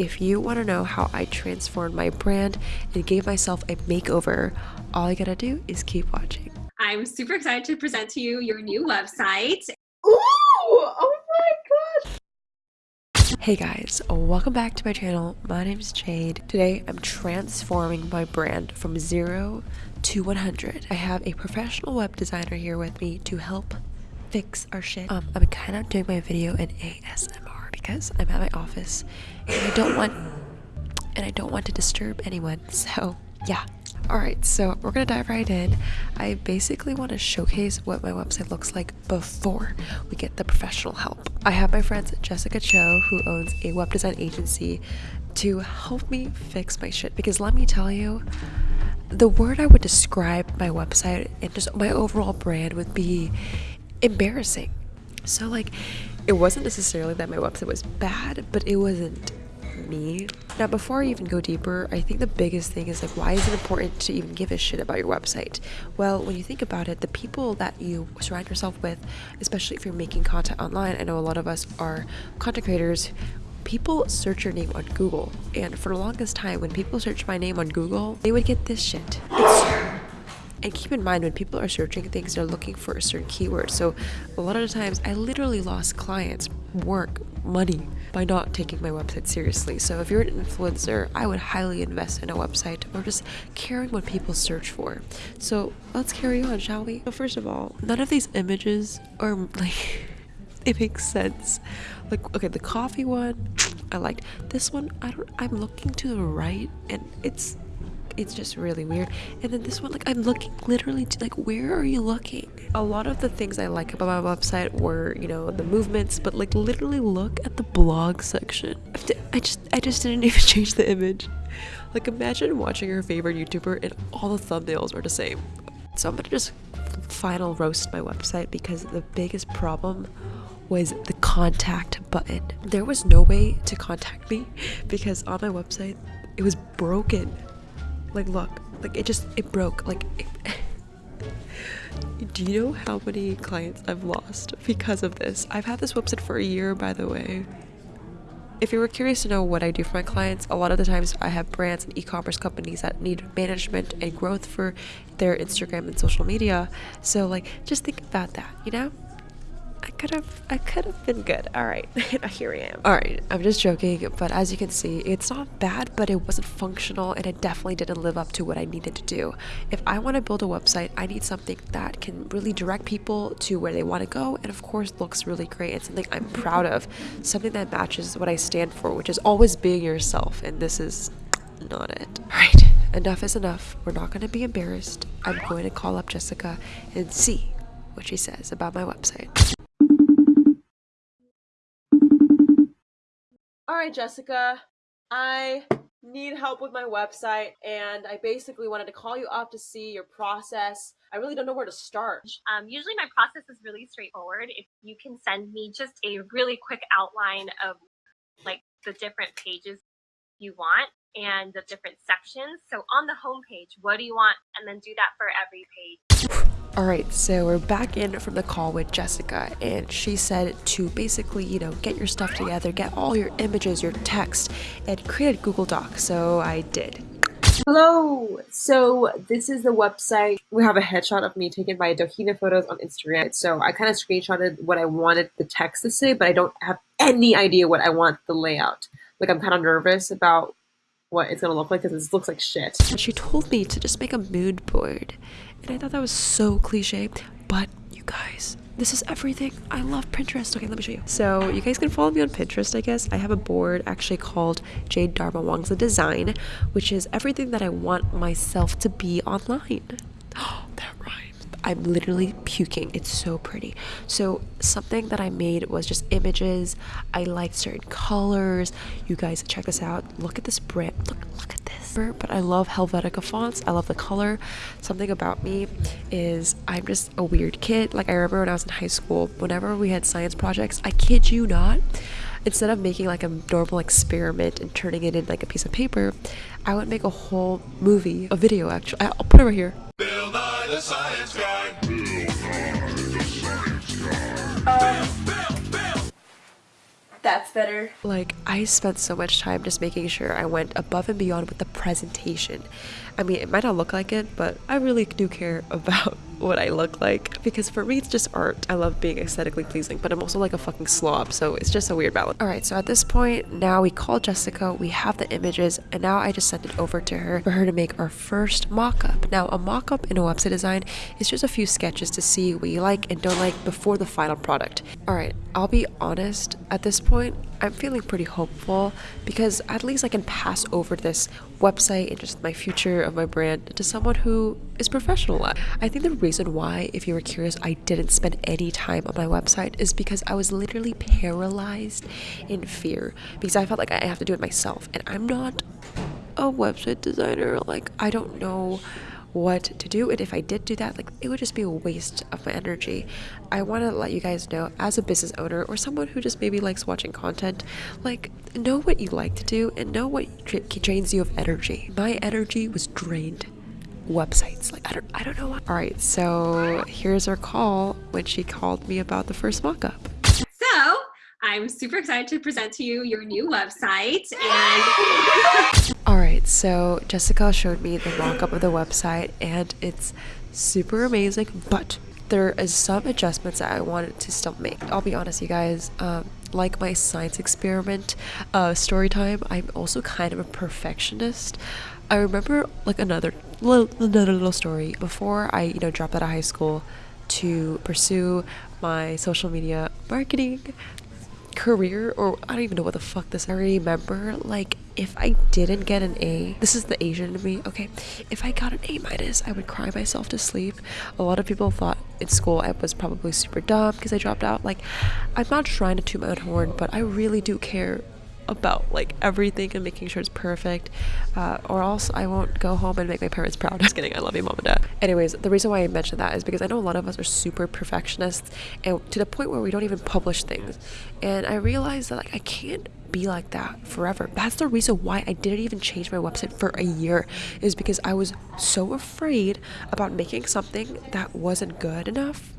If you want to know how I transformed my brand and gave myself a makeover, all you gotta do is keep watching. I'm super excited to present to you your new website. Ooh! Oh my gosh! Hey guys, welcome back to my channel. My name is Jade. Today I'm transforming my brand from zero to 100. I have a professional web designer here with me to help fix our shit. Um, I'm kind of doing my video in ASMR because I'm at my office and I don't want and I don't want to disturb anyone. So yeah. Alright, so we're gonna dive right in. I basically want to showcase what my website looks like before we get the professional help. I have my friend Jessica Cho, who owns a web design agency, to help me fix my shit. Because let me tell you, the word I would describe my website and just my overall brand would be embarrassing. So, like, it wasn't necessarily that my website was bad, but it wasn't me. Now, before I even go deeper, I think the biggest thing is like, why is it important to even give a shit about your website? Well, when you think about it, the people that you surround yourself with, especially if you're making content online, I know a lot of us are content creators. People search your name on Google, and for the longest time, when people search my name on Google, they would get this shit. It's and keep in mind when people are searching things, they're looking for a certain keyword. So a lot of the times, I literally lost clients, work, money by not taking my website seriously. So if you're an influencer, I would highly invest in a website or just caring what people search for. So let's carry on, shall we? So first of all, none of these images are like it makes sense. Like okay, the coffee one, I liked. This one, I don't I'm looking to the right and it's it's just really weird. And then this one like i'm looking literally to, like where are you looking? A lot of the things i like about my website were you know the movements but like literally look at the blog section. I just i just didn't even change the image. Like imagine watching your favorite youtuber and all the thumbnails are the same. So i'm gonna just final roast my website because the biggest problem was the contact button. There was no way to contact me because on my website it was broken. Like, look, like it just, it broke. Like, it, do you know how many clients I've lost because of this? I've had this website for a year, by the way. If you were curious to know what I do for my clients, a lot of the times I have brands and e-commerce companies that need management and growth for their Instagram and social media. So like just think about that, you know? I could have I could have been good. All right, here I am. All right, I'm just joking, but as you can see, it's not bad, but it wasn't functional and it definitely didn't live up to what I needed to do. If I want to build a website, I need something that can really direct people to where they want to go and of course looks really great and something I'm proud of, something that matches what I stand for, which is always being yourself and this is not it. All right, enough is enough. We're not going to be embarrassed. I'm going to call up Jessica and see what she says about my website. All right, Jessica, I need help with my website and I basically wanted to call you up to see your process. I really don't know where to start. Um, usually my process is really straightforward. If you can send me just a really quick outline of like the different pages you want and the different sections. So on the home page, what do you want? And then do that for every page. Alright, so we're back in from the call with Jessica, and she said to basically, you know, get your stuff together, get all your images, your text, and create a Google Doc. So I did. Hello! So this is the website. We have a headshot of me taken by Dohina Photos on Instagram. So I kind of screenshotted what I wanted the text to say, but I don't have any idea what I want the layout. Like I'm kind of nervous about what it's gonna look like because it looks like shit. And she told me to just make a mood board. And I thought that was so cliche, but you guys, this is everything. I love Pinterest. Okay, let me show you. So you guys can follow me on Pinterest, I guess. I have a board actually called Jade Darmawangsa Design, which is everything that I want myself to be online. I'm literally puking. It's so pretty. So something that I made was just images. I liked certain colors. You guys check this out. Look at this brand. Look, look at this but I love Helvetica fonts. I love the color. Something about me is I'm just a weird kid. Like I remember when I was in high school, whenever we had science projects, I kid you not, instead of making like a normal experiment and turning it in like a piece of paper, I would make a whole movie, a video actually. I'll put it right here. That's better. Like, I spent so much time just making sure I went above and beyond with the presentation. I mean, it might not look like it, but I really do care about what I look like because for me, it's just art. I love being aesthetically pleasing, but I'm also like a fucking slob, so it's just a weird balance. All right, so at this point, now we call Jessica, we have the images, and now I just send it over to her for her to make our first mock up. Now, a mock up in a website design is just a few sketches to see what you like and don't like before the final product. All right, I'll be honest, at this point, I'm feeling pretty hopeful because at least I can pass over this website and just my future of my brand to someone who is professional at. I think the reason why, if you were curious, I didn't spend any time on my website is because I was literally paralyzed in fear because I felt like I have to do it myself and I'm not a website designer. Like, I don't know what to do and if i did do that like it would just be a waste of my energy. I want to let you guys know as a business owner or someone who just maybe likes watching content like know what you like to do and know what dra- drains you of energy. My energy was drained. Websites like i don't i don't know what all right so here's our call when she called me about the first mock-up. So I'm super excited to present to you your new website and All right, so Jessica showed me the mock-up of the website and it's super amazing, but there is some adjustments that I wanted to still make. I'll be honest, you guys, um, like my science experiment uh, story time, I'm also kind of a perfectionist. I remember like another little, another little story before I, you know, dropped out of high school to pursue my social media marketing career or I don't even know what the fuck this I remember like if I didn't get an A this is the Asian in me okay? If I got an A minus I would cry myself to sleep. A lot of people thought in school I was probably super dumb because I dropped out. Like I'm not trying to toot my own horn but I really do care about like everything and making sure it's perfect uh, or else I won't go home and make my parents proud. Just kidding. I love you mom and dad. Anyways the reason why I mentioned that is because I know a lot of us are super perfectionists and to the point where we don't even publish things. And I realized that like I can't be like that forever. That's the reason why I didn't even change my website for a year is because I was so afraid about making something that wasn't good enough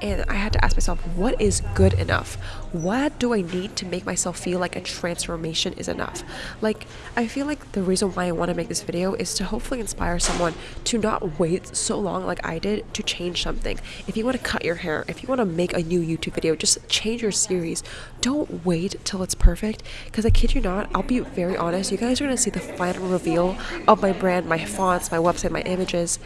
and I had to ask myself, what is good enough? What do I need to make myself feel like a transformation is enough? Like, I feel like the reason why I want to make this video is to hopefully inspire someone to not wait so long like I did to change something. If you want to cut your hair, if you want to make a new YouTube video, just change your series. Don't wait till it's perfect because I kid you not, I'll be very honest, you guys are going to see the final reveal of my brand, my fonts, my website, my images.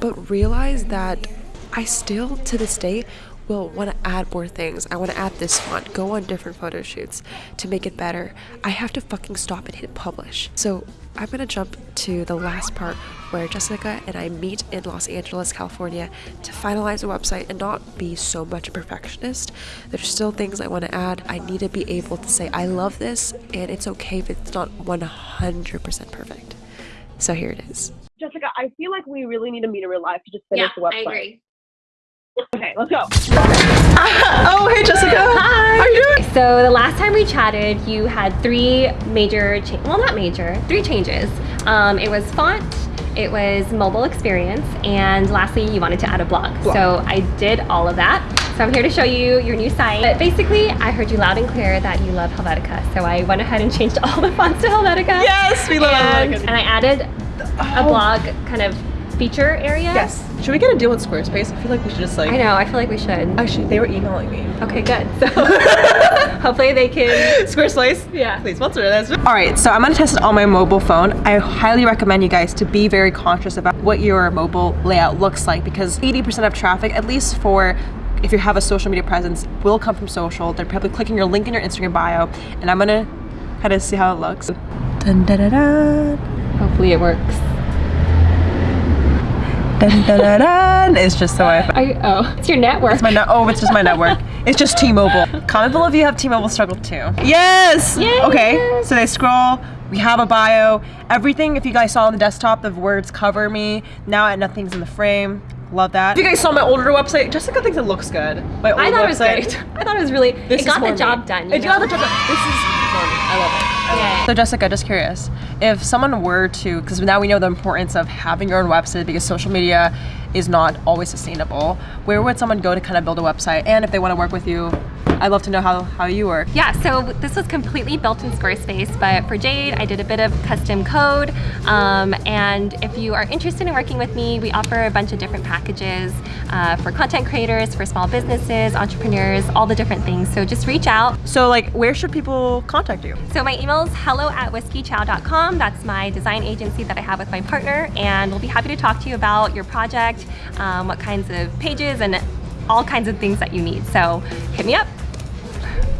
But realize that I still, to this day, will want to add more things. I want to add this font, go on different photo shoots to make it better. I have to fucking stop and hit publish. So I'm gonna jump to the last part where Jessica and I meet in Los Angeles, California to finalize the website and not be so much a perfectionist. There's still things I want to add. I need to be able to say, I love this, and it's okay if it's not 100% perfect. So here it is. Jessica, I feel like we really need to meet in real life to just finish yeah, the website. I agree. Okay, let's go. Oh, hey Jessica. Hi. How are you doing? So the last time we chatted, you had three major, cha- well not major, three changes. Um, it was font, it was mobile experience, and lastly you wanted to add a blog. So I did all of that. So I'm here to show you your new site. But basically, I heard you loud and clear that you love Helvetica. So I went ahead and changed all the fonts to Helvetica. Yes, we love and, Helvetica. and I added a blog kind of feature area. Yes. Should we get a deal with Squarespace? I feel like we should just like. I know, I feel like we should. Actually, they were emailing me. Okay, good. So hopefully they can. Squarespace? Yeah. Please sponsor this. All right, so I'm gonna test it on my mobile phone. I highly recommend you guys to be very conscious about what your mobile layout looks like because 80% of traffic, at least for if you have a social media presence, will come from social. They're probably clicking your link in your Instagram bio, and I'm gonna kind of see how it looks. Dun, dun, dun, dun. Hopefully it works. Dun, dun, dun. It's just so I. Oh, it's your network. It's my net. Oh, it's just my network. It's just T-Mobile. Comment below if you have T-Mobile struggle too. Yes. Yay. Okay. So they scroll. We have a bio. Everything. If you guys saw on the desktop, the words cover me. Now nothing's in the frame. Love that. If you guys saw my older website, Jessica thinks it looks good. My old I thought it was website. great. I thought it was really. This it got the me. job done. you It got the job done. This is more me. I love it. So Jessica, just curious, if someone were to, because now we know the importance of having your own website because social media is not always sustainable, where would someone go to kind of build a website? And if they want to work with you, I'd love to know how, how you work. Yeah, so this was completely built in Squarespace, but for Jade, I did a bit of custom code. Um, and if you are interested in working with me, we offer a bunch of different packages uh, for content creators, for small businesses, entrepreneurs, all the different things. So just reach out. So like, where should people contact you? So my email is hello at whiskeychow.com. That's my design agency that I have with my partner, and we'll be happy to talk to you about your project, um, what kinds of pages, and all kinds of things that you need. So hit me up.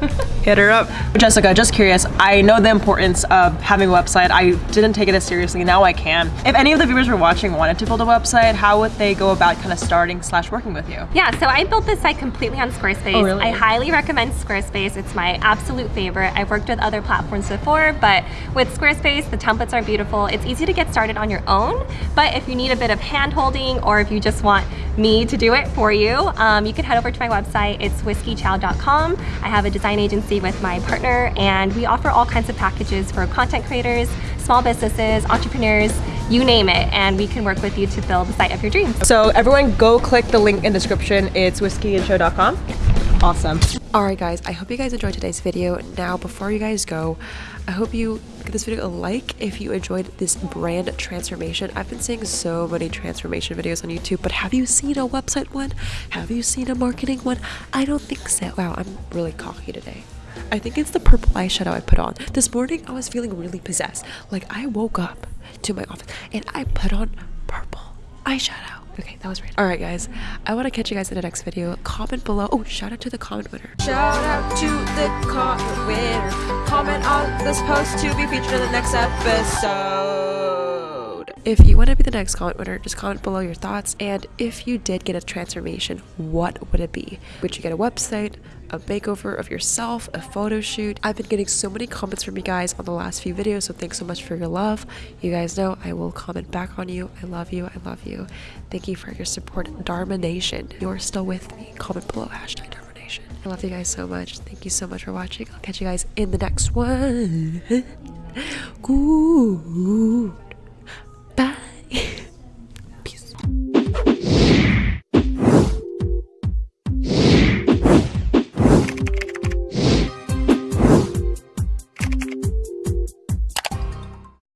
Hit her up. Jessica, just curious, I know the importance of having a website. I didn't take it as seriously, now I can. If any of the viewers were watching wanted to build a website, how would they go about kind of starting slash working with you? Yeah, so I built this site completely on Squarespace. Oh, really? I highly recommend Squarespace. It's my absolute favorite. I've worked with other platforms before, but with Squarespace, the templates are beautiful. It's easy to get started on your own, but if you need a bit of hand holding or if you just want me to do it for you, um, you can head over to my website. It's whiskeychow.com. I have a design agency with my partner, and we offer all kinds of packages for content creators, small businesses, entrepreneurs, you name it, and we can work with you to build the site of your dreams. So everyone go click the link in the description. It's whiskeyandchow.com. Awesome. Alright guys, I hope you guys enjoyed today's video. Now, before you guys go, I hope you give this video a like if you enjoyed this brand transformation. I've been seeing so many transformation videos on YouTube, but have you seen a website one? Have you seen a marketing one? I don't think so. Wow, I'm really cocky today. I think it's the purple eyeshadow I put on. This morning, I was feeling really possessed. Like, I woke up to my office and I put on purple eyeshadow. Okay, that was random. Alright guys, I want to catch you guys in the next video. Comment below. Oh, shout out to the comment winner. Shout out to the comment winner. Comment on this post to be featured in the next episode. If you want to be the next comment winner, just comment below your thoughts. And if you did get a transformation, what would it be? Would you get a website, a makeover of yourself, a photo shoot? I've been getting so many comments from you guys on the last few videos, so thanks so much for your love. You guys know I will comment back on you. I love you. I love you. Thank you for your support. Dharma Nation, you're still with me. Comment below hashtag Dharma Nation. I love you guys so much. Thank you so much for watching. I'll catch you guys in the next one. Ooh.